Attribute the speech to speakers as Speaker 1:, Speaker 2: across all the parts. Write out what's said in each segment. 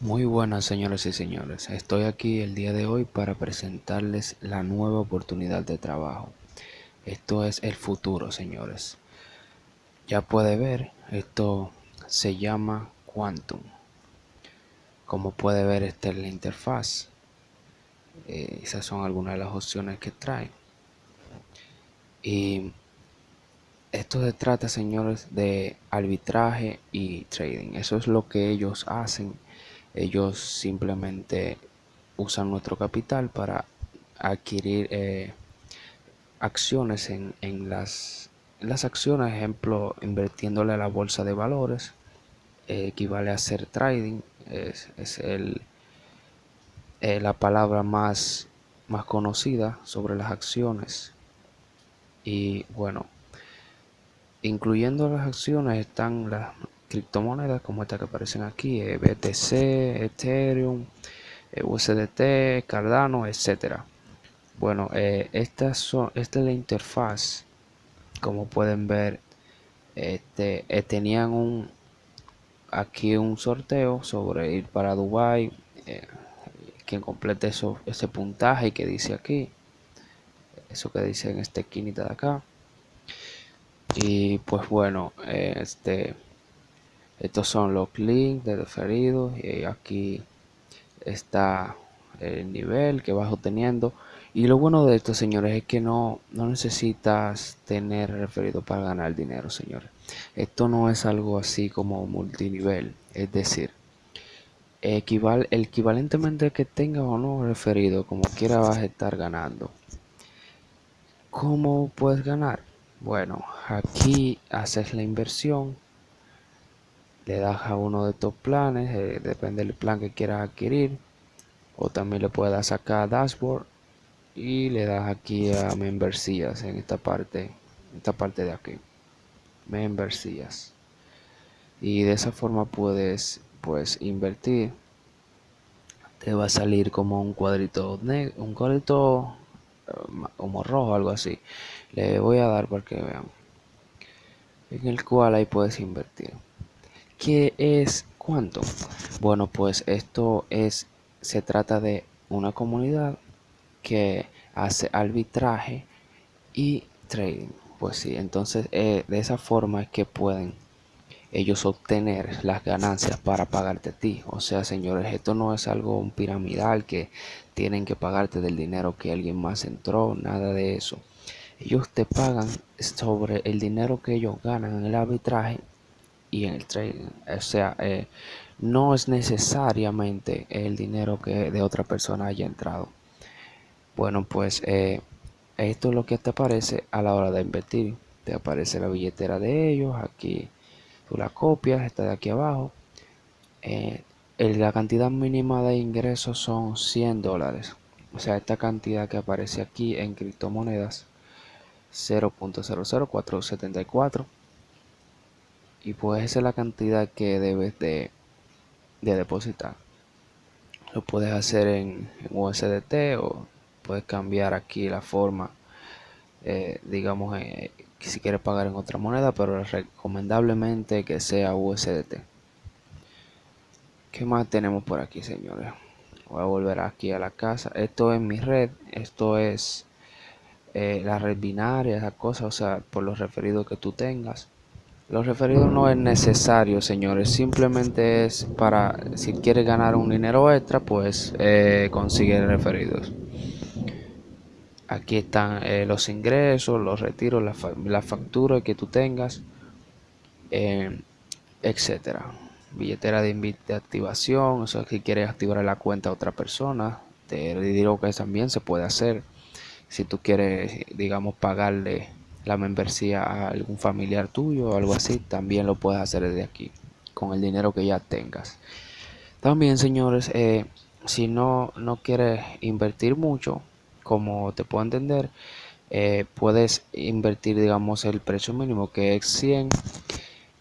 Speaker 1: Muy buenas señoras y señores, estoy aquí el día de hoy para presentarles la nueva oportunidad de trabajo. Esto es el futuro señores. Ya puede ver, esto se llama Quantum. Como puede ver, esta es la interfaz. Eh, esas son algunas de las opciones que trae. Y esto se trata, señores, de arbitraje y trading. Eso es lo que ellos hacen. Ellos simplemente usan nuestro capital para adquirir eh, acciones en, las, las acciones, ejemplo, invirtiéndole a la bolsa de valores, eh, equivale a hacer trading, es, el, eh, la palabra más, más conocida sobre las acciones. Y bueno, Incluyendo las acciones están las criptomonedas como estas que aparecen aquí, eh, BTC, Ethereum, eh, USDT, Cardano, etcétera. Bueno, eh, estas son, esta es la interfaz. Como pueden ver, este, tenían un aquí un sorteo sobre ir para Dubai. quien complete eso, ese puntaje que dice aquí, eso que dice en esta esquinita de acá y pues bueno este estos son los links de referidos y aquí está el nivel que vas obteniendo. Y lo bueno de esto señores es que no, no necesitas tener referido para ganar dinero señores. Esto no es algo así como multinivel es decir equivalentemente que tengas o no referido como quiera vas a estar ganando. ¿cómo puedes ganar? Bueno, aquí haces la inversión, le das a uno de estos planes, eh, depende del plan que quieras adquirir, o también le puedes dar sacar dashboard y le das aquí a membresías en esta parte, esta parte de aquí, membresías. Y de esa forma puedes pues invertir. Te va a salir como un cuadrito negro, un cuadrito como rojo algo así le voy a dar para que vean en el cual ahí puedes invertir ¿qué es cuánto? bueno pues esto es se trata de una comunidad que hace arbitraje y trading pues sí entonces eh, de esa forma es que pueden ellos obtener las ganancias para pagarte a ti. O sea, señores, esto no es algo un piramidal que tienen que pagarte del dinero que alguien más entró, nada de eso. Ellos te pagan sobre el dinero que ellos ganan en el arbitraje y en el trading. O sea, eh, no es necesariamente el dinero que de otra persona haya entrado. Bueno, pues eh, esto es lo que te aparece a la hora de invertir. Te aparece la billetera de ellos aquí tú la copias, está de aquí abajo. Eh, la cantidad mínima de ingresos son 100 dólares. O sea, esta cantidad que aparece aquí en criptomonedas 0.00474 y pues esa es la cantidad que debes de, depositar. Lo puedes hacer en, USDT o puedes cambiar aquí la forma, eh, digamos, eh, si quieres pagar en otra moneda, pero recomendablemente que sea USDT. ¿Qué más tenemos por aquí, señores? Voy a volver aquí a la casa. Esto es mi red. Esto es eh, la red binaria, esa cosa, o sea, por los referidos que tú tengas. Los referidos no es necesario, señores. Simplemente es para, si quieres ganar un dinero extra, pues eh, consigue referidos. Aquí están eh, los ingresos, los retiros, la, factura que tú tengas, eh, etcétera. Billetera de, activación, o sea, si quieres activar la cuenta a otra persona, te digo que también se puede hacer. Si tú quieres, digamos, pagarle la membresía a algún familiar tuyo o algo así, también lo puedes hacer desde aquí, con el dinero que ya tengas. También, señores, eh, si no, no quieres invertir mucho, como te puedo entender, eh, puedes invertir, digamos, el precio mínimo que es 100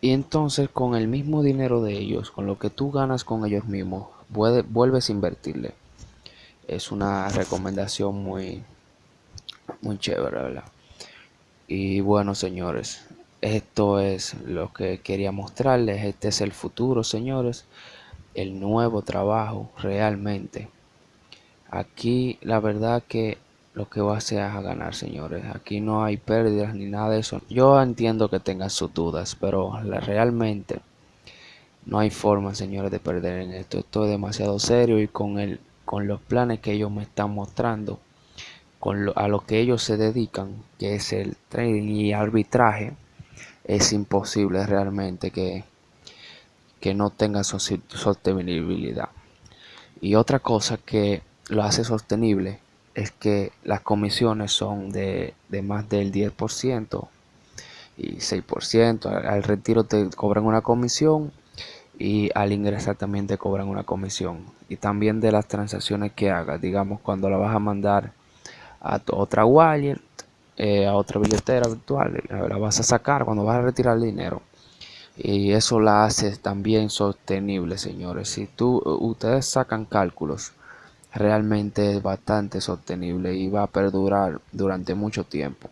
Speaker 1: y entonces con el mismo dinero de ellos, con lo que tú ganas con ellos mismos, vuelves a invertirle. Es una recomendación muy, muy chévere, ¿verdad? Y bueno, señores, esto es lo que quería mostrarles. Este es el futuro, señores. el nuevo trabajo realmente. Aquí la verdad que lo que va a hacer es a ganar, señores. Aquí no hay pérdidas ni nada de eso. Yo entiendo que tengan sus dudas, pero realmente no hay forma, señores, de perder en esto. Esto es demasiado serio y con, el, con los planes que ellos me están mostrando, con a lo que ellos se dedican, que es el trading y arbitraje, es imposible realmente que, que no tenga sostenibilidad. Y otra cosa que lo hace sostenible es que las comisiones son de, más del 10% y 6%. Al, retiro te cobran una comisión y al ingresar también te cobran una comisión. Y también de las transacciones que hagas, digamos, cuando la vas a mandar a otra wallet, eh, a otra billetera virtual, la vas a sacar cuando vas a retirar el dinero. Y eso la hace también sostenible, señores. Si tú, ustedes sacan cálculos realmente es bastante sostenible y va a perdurar durante mucho tiempo.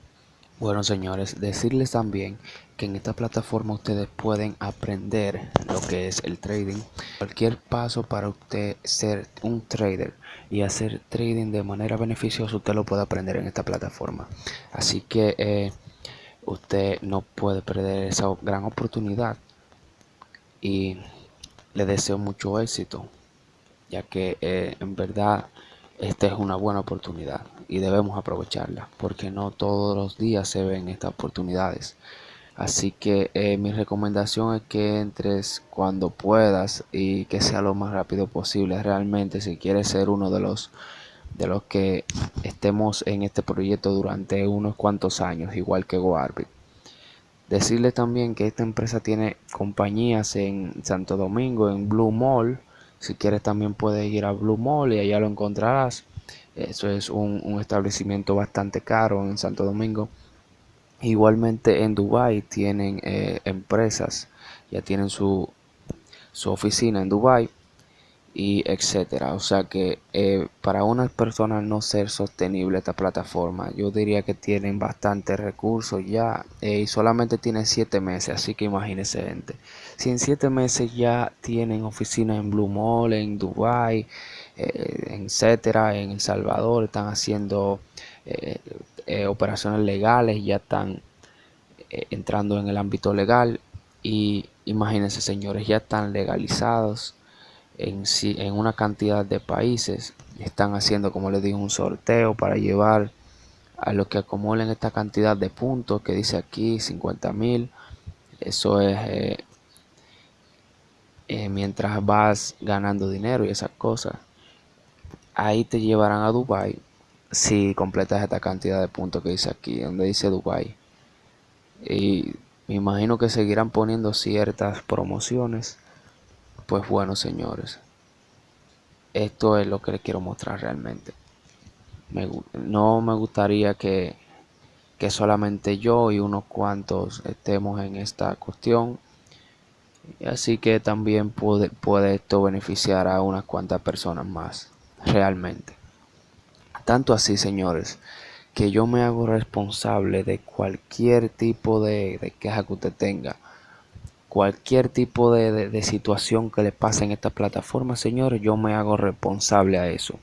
Speaker 1: Bueno señores, decirles también que en esta plataforma ustedes pueden aprender lo que es el trading. Cualquier paso para usted ser un trader y hacer trading de manera beneficiosa, usted lo puede aprender en esta plataforma. Así que eh, usted no puede perder esa gran oportunidad y le deseo mucho éxito ya que eh, en verdad esta es una buena oportunidad y debemos aprovecharla porque no todos los días se ven estas oportunidades. Así que eh, mi recomendación es que entres cuando puedas y que sea lo más rápido posible. Realmente si quieres ser uno de los de los que estemos en este proyecto durante unos cuantos años, igual que GoArbit. Decirle también que esta empresa tiene compañías en Santo Domingo, en Blue Mall, si quieres también puedes ir a Blue Mall y allá lo encontrarás. Eso es un, establecimiento bastante caro en Santo Domingo. Igualmente en Dubai tienen eh, empresas, ya tienen su, su oficina en Dubai y etcétera. O sea que eh, para unas personas no ser sostenible esta plataforma, yo diría que tienen bastantes recursos ya eh, y solamente tienen 7 meses, así que imagínense gente. Si en 7 meses ya tienen oficinas en Blue Mall, en Dubai, eh, etcétera, en El Salvador, están haciendo operaciones legales, ya están entrando en el ámbito legal y imagínense señores, ya están legalizados en, en una cantidad de países. Están haciendo, como les digo, un sorteo para llevar a los que acumulen esta cantidad de puntos que dice aquí 50 mil. Eso es eh, eh, mientras vas ganando dinero y esas cosas. Ahí te llevarán a Dubai si completas esta cantidad de puntos que dice aquí, donde dice Dubai. Y me imagino que seguirán poniendo ciertas promociones pues bueno, señores, esto es lo que les quiero mostrar realmente. no me gustaría que, que solamente yo y unos cuantos estemos en esta cuestión. Así que también puede, puede esto beneficiar a unas cuantas personas más, realmente. Tanto así, señores, que yo me hago responsable de cualquier tipo de, de queja que usted tenga cualquier tipo de, situación que le pase en esta plataforma, señores, yo me hago responsable a eso,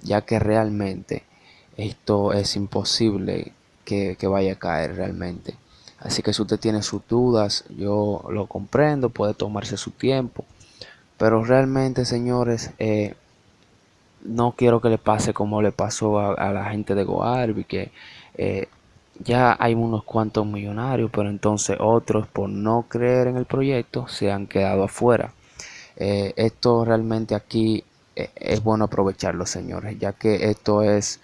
Speaker 1: ya que realmente esto es imposible que, vaya a caer realmente. Así que si usted tiene sus dudas, yo lo comprendo, puede tomarse su tiempo, pero realmente, señores, eh, no quiero que le pase como le pasó a, la gente de Goarbi, que eh, ya hay unos cuantos millonarios, pero entonces otros por no creer en el proyecto se han quedado afuera. Eh, esto realmente aquí eh, es bueno aprovecharlo, señores, ya que esto es,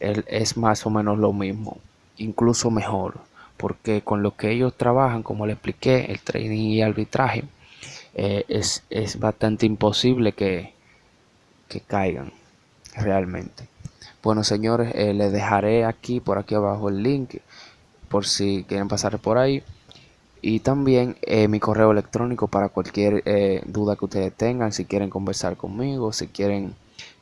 Speaker 1: es más o menos lo mismo, incluso mejor, porque con lo que ellos trabajan, como les expliqué, el trading y arbitraje, eh, es, es, bastante imposible que, que caigan realmente. Bueno, señores, eh, les dejaré aquí, por aquí abajo el link, por si quieren pasar por ahí. Y también eh, mi correo electrónico para cualquier eh, duda que ustedes tengan, si quieren conversar conmigo, si quieren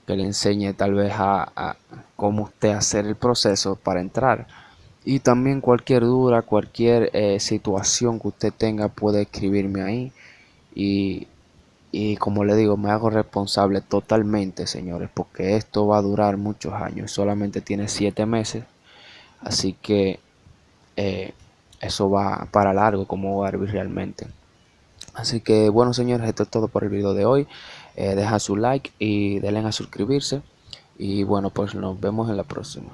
Speaker 1: que le enseñe tal vez a, cómo usted hacer el proceso para entrar. Y también cualquier duda, cualquier situación que usted tenga puede escribirme ahí. Y, Y como le digo, me hago responsable totalmente, señores, porque esto va a durar muchos años. Solamente tiene 7 meses. Así que eh, eso va para largo como Barbie realmente. Así que bueno, señores, esto es todo por el video de hoy. Eh, deja su like y denle a suscribirse. Y bueno, pues nos vemos en la próxima.